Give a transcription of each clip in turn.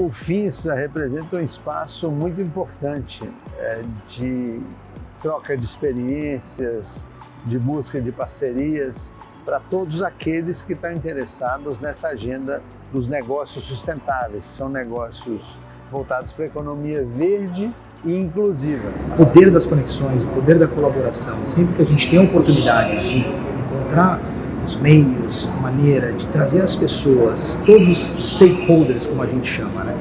O FINSA representa um espaço muito importante é, de troca de experiências, de busca de parcerias para todos aqueles que estão interessados nessa agenda dos negócios sustentáveis, são negócios voltados para a economia verde e inclusiva. O poder das conexões, o poder da colaboração, sempre que a gente tem a oportunidade de encontrar os meios, a maneira de trazer as pessoas, todos os stakeholders, como a gente chama, né?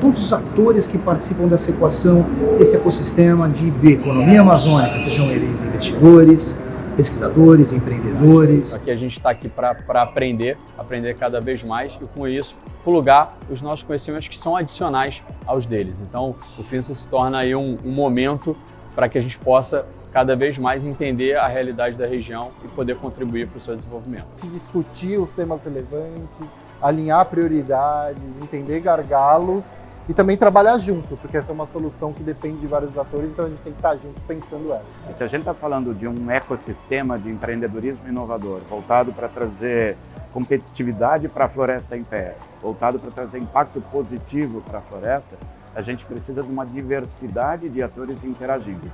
todos os atores que participam dessa equação, desse ecossistema de bioeconomia amazônica, sejam eles investidores, pesquisadores, empreendedores. Aqui a gente está aqui para aprender, aprender cada vez mais e com isso plugar os nossos conhecimentos que são adicionais aos deles. Então o FINSA se torna aí um, um momento para que a gente possa cada vez mais entender a realidade da região e poder contribuir para o seu desenvolvimento. Discutir os temas relevantes, alinhar prioridades, entender gargalos e também trabalhar junto, porque essa é uma solução que depende de vários atores, então a gente tem que estar junto pensando ela. E se a gente está falando de um ecossistema de empreendedorismo inovador, voltado para trazer competitividade para a floresta em pé, voltado para trazer impacto positivo para a floresta, a gente precisa de uma diversidade de atores interagindo.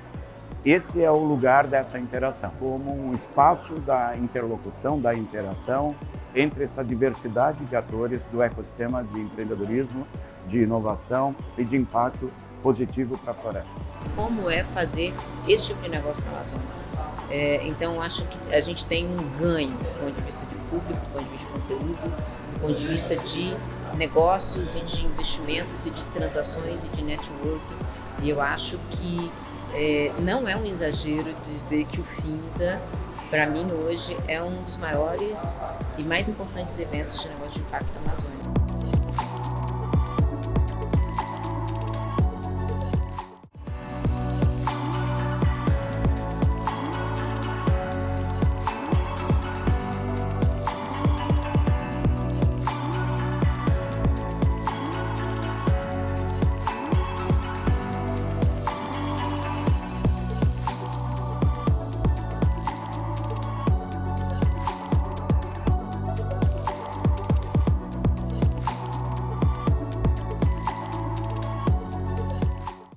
Esse é o lugar dessa interação, como um espaço da interlocução, da interação entre essa diversidade de atores do ecossistema de empreendedorismo, de inovação e de impacto positivo para a floresta. Como é fazer esse tipo de negócio na Amazônia? É, então, acho que a gente tem um ganho do ponto de vista de público, do ponto de vista de conteúdo, do ponto de vista de negócios e de investimentos e de transações e de network. E eu acho que é, não é um exagero dizer que o FINSA, para mim hoje, é um dos maiores e mais importantes eventos de negócio de impacto amazônico.